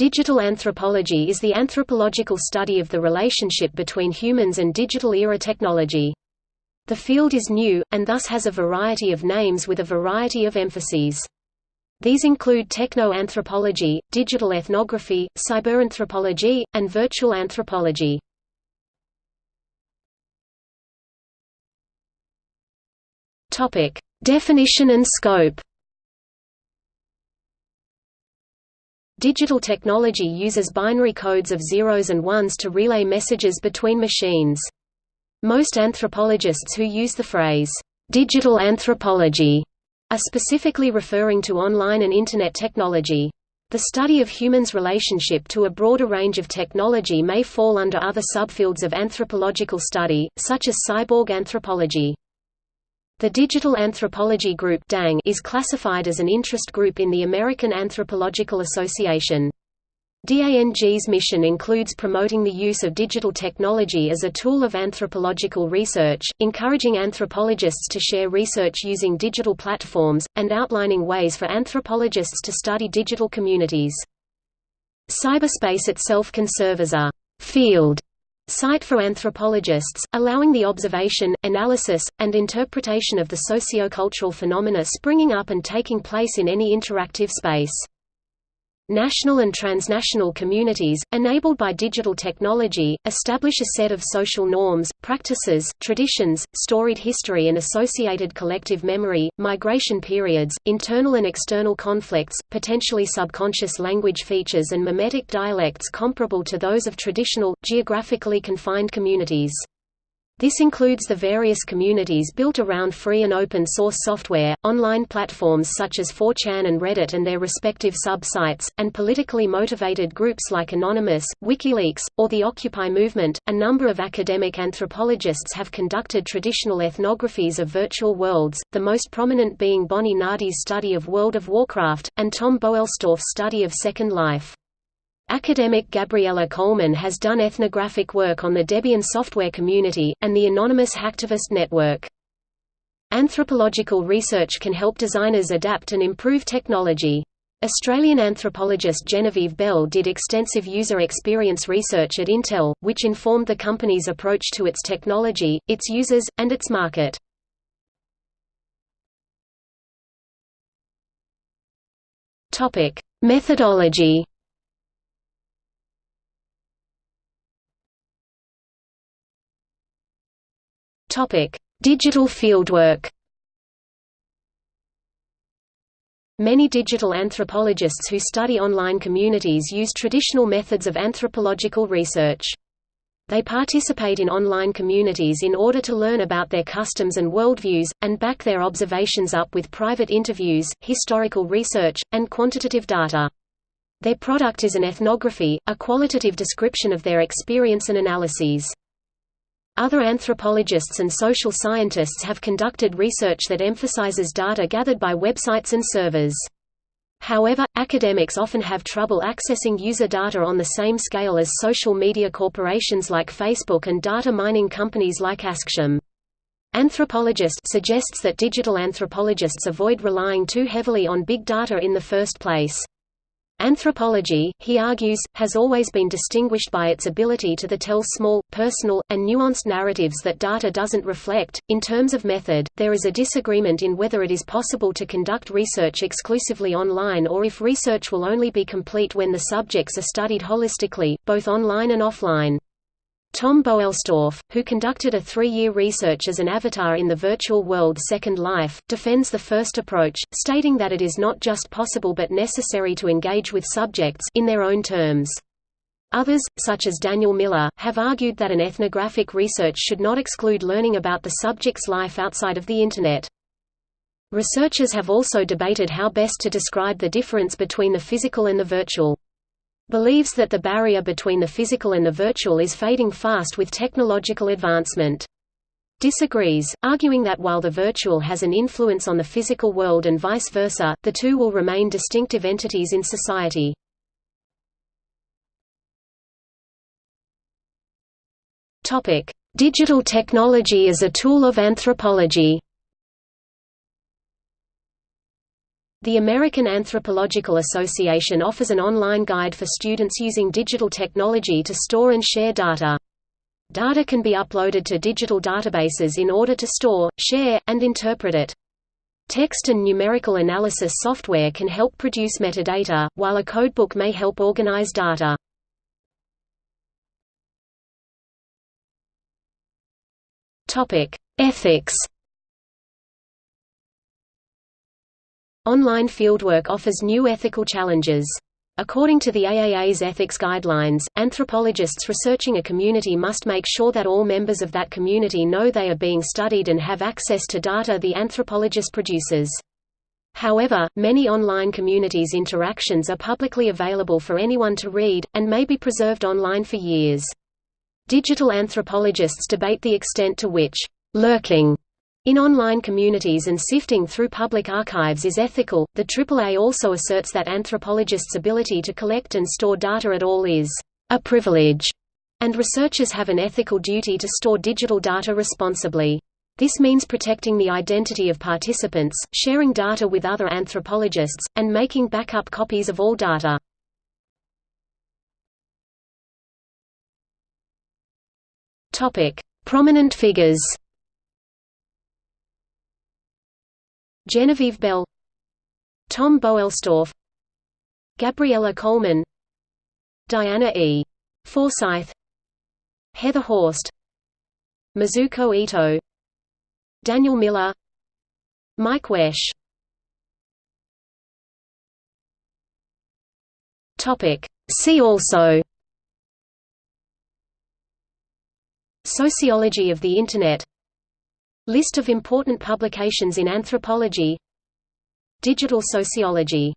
Digital anthropology is the anthropological study of the relationship between humans and digital-era technology. The field is new, and thus has a variety of names with a variety of emphases. These include techno-anthropology, digital ethnography, cyberanthropology, and virtual anthropology. Definition and scope Digital technology uses binary codes of zeros and ones to relay messages between machines. Most anthropologists who use the phrase, "'digital anthropology' are specifically referring to online and Internet technology. The study of humans' relationship to a broader range of technology may fall under other subfields of anthropological study, such as cyborg anthropology. The Digital Anthropology Group DANG is classified as an interest group in the American Anthropological Association. DANG's mission includes promoting the use of digital technology as a tool of anthropological research, encouraging anthropologists to share research using digital platforms, and outlining ways for anthropologists to study digital communities. Cyberspace itself can serve as a field site for anthropologists, allowing the observation, analysis, and interpretation of the sociocultural phenomena springing up and taking place in any interactive space. National and transnational communities, enabled by digital technology, establish a set of social norms, practices, traditions, storied history and associated collective memory, migration periods, internal and external conflicts, potentially subconscious language features and mimetic dialects comparable to those of traditional, geographically confined communities. This includes the various communities built around free and open source software, online platforms such as 4chan and Reddit and their respective sub-sites, and politically motivated groups like Anonymous, WikiLeaks, or the Occupy movement. A number of academic anthropologists have conducted traditional ethnographies of virtual worlds, the most prominent being Bonnie Nardi's study of World of Warcraft, and Tom Boellstorff's study of Second Life. Academic Gabriella Coleman has done ethnographic work on the Debian software community, and the Anonymous Hacktivist Network. Anthropological research can help designers adapt and improve technology. Australian anthropologist Genevieve Bell did extensive user experience research at Intel, which informed the company's approach to its technology, its users, and its market. Methodology Digital fieldwork. Many digital anthropologists who study online communities use traditional methods of anthropological research. They participate in online communities in order to learn about their customs and worldviews, and back their observations up with private interviews, historical research, and quantitative data. Their product is an ethnography, a qualitative description of their experience and analyses. Other anthropologists and social scientists have conducted research that emphasizes data gathered by websites and servers. However, academics often have trouble accessing user data on the same scale as social media corporations like Facebook and data mining companies like Acxiom. Anthropologist suggests that digital anthropologists avoid relying too heavily on big data in the first place. Anthropology, he argues, has always been distinguished by its ability to the tell small, personal, and nuanced narratives that data doesn't reflect. In terms of method, there is a disagreement in whether it is possible to conduct research exclusively online or if research will only be complete when the subjects are studied holistically, both online and offline. Tom Boellstorff, who conducted a three-year research as an avatar in the virtual world Second Life, defends the first approach, stating that it is not just possible but necessary to engage with subjects in their own terms. Others, such as Daniel Miller, have argued that an ethnographic research should not exclude learning about the subject's life outside of the Internet. Researchers have also debated how best to describe the difference between the physical and the virtual believes that the barrier between the physical and the virtual is fading fast with technological advancement. Disagrees, arguing that while the virtual has an influence on the physical world and vice versa, the two will remain distinctive entities in society. Digital technology as a tool of anthropology The American Anthropological Association offers an online guide for students using digital technology to store and share data. Data can be uploaded to digital databases in order to store, share, and interpret it. Text and numerical analysis software can help produce metadata, while a codebook may help organize data. Ethics Online fieldwork offers new ethical challenges. According to the AAA's ethics guidelines, anthropologists researching a community must make sure that all members of that community know they are being studied and have access to data the anthropologist produces. However, many online communities' interactions are publicly available for anyone to read, and may be preserved online for years. Digital anthropologists debate the extent to which lurking in online communities and sifting through public archives is ethical. The AAA also asserts that anthropologists' ability to collect and store data at all is a privilege, and researchers have an ethical duty to store digital data responsibly. This means protecting the identity of participants, sharing data with other anthropologists, and making backup copies of all data. Prominent figures. Genevieve Bell Tom Boellstorff Gabriella Coleman Diana E. Forsyth Heather Horst Mizuko Ito Daniel Miller Mike Wesch. Topic. See also. Sociology of the Internet List of important publications in anthropology. Digital sociology